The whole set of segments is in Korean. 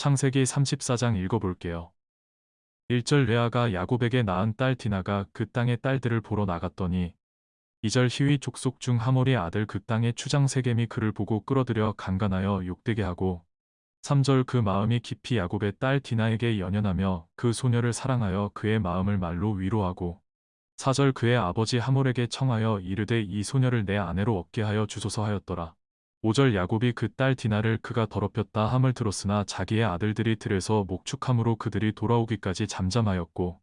창세기 34장 읽어볼게요. 1절 레아가 야곱에게 낳은 딸 디나가 그 땅의 딸들을 보러 나갔더니 2절 희위 족속 중 하몰의 아들 그 땅의 추장 세겜이 그를 보고 끌어들여 강간하여 욕되게 하고 3절 그 마음이 깊이 야곱의 딸 디나에게 연연하며 그 소녀를 사랑하여 그의 마음을 말로 위로하고 4절 그의 아버지 하몰에게 청하여 이르되 이 소녀를 내 아내로 얻게 하여 주소서 하였더라. 5절 야곱이 그 딸 디나를 그가 더럽혔다 함을 들었으나 자기의 아들들이 들에서 목축함으로 그들이 돌아오기까지 잠잠하였고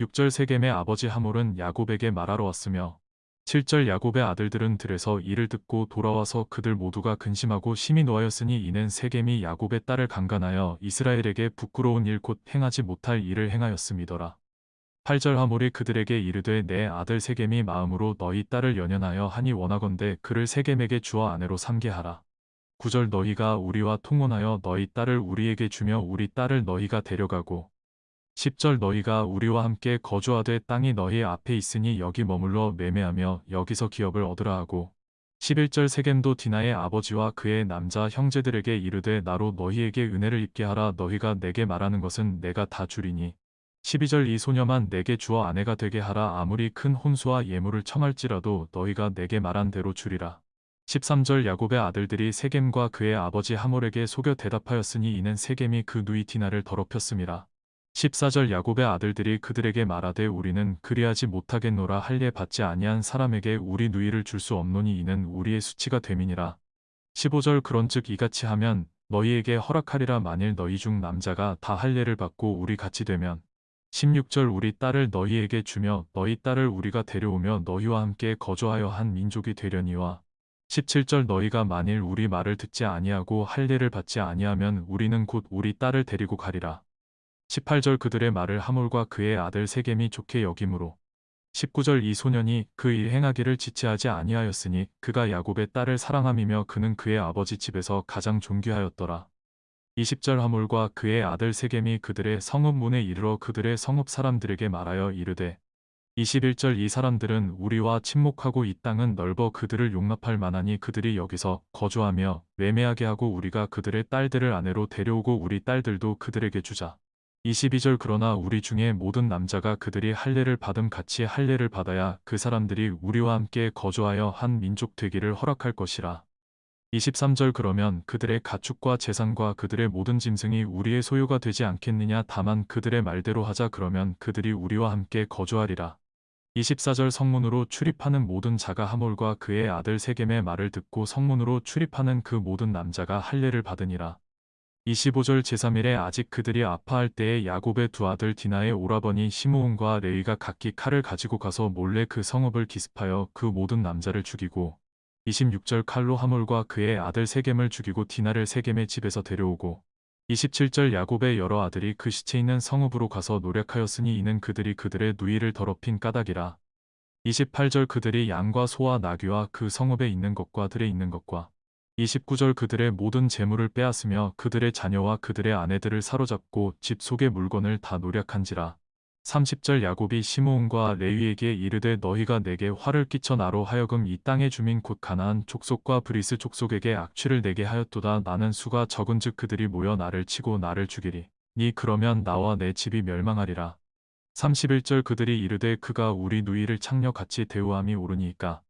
6절 세겜의 아버지 하몰은 야곱에게 말하러 왔으며 7절 야곱의 아들들은 들에서 이를 듣고 돌아와서 그들 모두가 근심하고 심히 노하였으니 이는 세겜이 야곱의 딸을 강간하여 이스라엘에게 부끄러운 일 곧 행하지 못할 일을 행하였음이더라. 8절 하몰이 그들에게 이르되 내 아들 세겜이 마음으로 너희 딸을 연연하여 하니 원하건대 그를 세겜에게 주어 아내로 삼게 하라. 9절 너희가 우리와 통혼하여 너희 딸을 우리에게 주며 우리 딸을 너희가 데려가고 10절 너희가 우리와 함께 거주하되 땅이 너희 앞에 있으니 여기 머물러 매매하며 여기서 기업을 얻으라 하고 11절 세겜도 디나의 아버지와 그의 남자 형제들에게 이르되 나로 너희에게 은혜를 입게 하라 너희가 내게 말하는 것은 내가 다 주리니 12절 이 소녀만 내게 주어 아내가 되게 하라 아무리 큰 혼수와 예물을 청할지라도 너희가 내게 말한 대로 주리라. 13절 야곱의 아들들이 세겜과 그의 아버지 하몰에게 속여 대답하였으니 이는 세겜이 그 누이 디나를 더럽혔음이라. 14절 야곱의 아들들이 그들에게 말하되 우리는 그리하지 못하겠노라 할례 받지 아니한 사람에게 우리 누이를 줄 수 없노니 이는 우리의 수치가 됨이니라. 15절 그런즉 이같이 하면 너희에게 허락하리라 만일 너희 중 남자가 다 할례를 받고 우리 같이 되면 16절 우리 딸을 너희에게 주며 너희 딸을 우리가 데려오며 너희와 함께 거주하여 한 민족이 되려니와 17절 너희가 만일 우리 말을 듣지 아니하고 할례를 받지 아니하면 우리는 곧 우리 딸을 데리고 가리라. 18절 그들의 말을 하몰과 그의 아들 세겜이 좋게 여김으로 19절 이 소년이 그 일 행하기를 지체하지 아니하였으니 그가 야곱의 딸을 사랑함이며 그는 그의 아버지 집에서 가장 존귀하였더라. 20절 하몰과 그의 아들 세겜이 그들의 성읍 문에 이르러 그들의 성읍 사람들에게 말하여 이르되 21절 이 사람들은 우리와 침묵하고 이 땅은 넓어 그들을 용납할 만하니 그들이 여기서 거주하며 매매하게 하고 우리가 그들의 딸들을 아내로 데려오고 우리 딸들도 그들에게 주자. 22절 그러나 우리 중에 모든 남자가 그들이 할례를 받음 같이 할례를 받아야 그 사람들이 우리와 함께 거주하여 한 민족 되기를 허락할 것이라. 23절 그러면 그들의 가축과 재산과 그들의 모든 짐승이 우리의 소유가 되지 않겠느냐 다만 그들의 말대로 하자 그러면 그들이 우리와 함께 거주하리라. 24절 성문으로 출입하는 모든 자가 하몰과 그의 아들 세겜의 말을 듣고 성문으로 출입하는 그 모든 남자가 할례를 받으니라. 25절 제3일에 아직 그들이 아파할 때에 야곱의 두 아들 디나의 오라버니 시므온과 레위가 각기 칼을 가지고 가서 몰래 그 성읍을 기습하여 그 모든 남자를 죽이고 26절 칼로 하몰과 그의 아들 세겜을 죽이고 디나를 세겜의 집에서 데려오고 27절 야곱의 여러 아들이 그 시체 있는 성읍으로 가서 노력하였으니 이는 그들이 그들의 누이를 더럽힌 까닭이라. 28절 그들이 양과 소와 나귀와 그 성읍에 있는 것과 들에 있는 것과 29절 그들의 모든 재물을 빼앗으며 그들의 자녀와 그들의 아내들을 사로잡고 집 속의 물건을 다 노략한지라. 30절 야곱이 시므온과 레위에게 이르되 너희가 내게 화를 끼쳐 나로 하여금 이 땅의 주민 곧 가나안 족속과 브리스 족속에게 악취를 내게 하였도다. 나는 수가 적은즉 그들이 모여 나를 치고 나를 죽이리니 그러면 나와 내 집이 멸망하리라. 31절 그들이 이르되 그가 우리 누이를 창녀같이 대우함이 옳으니까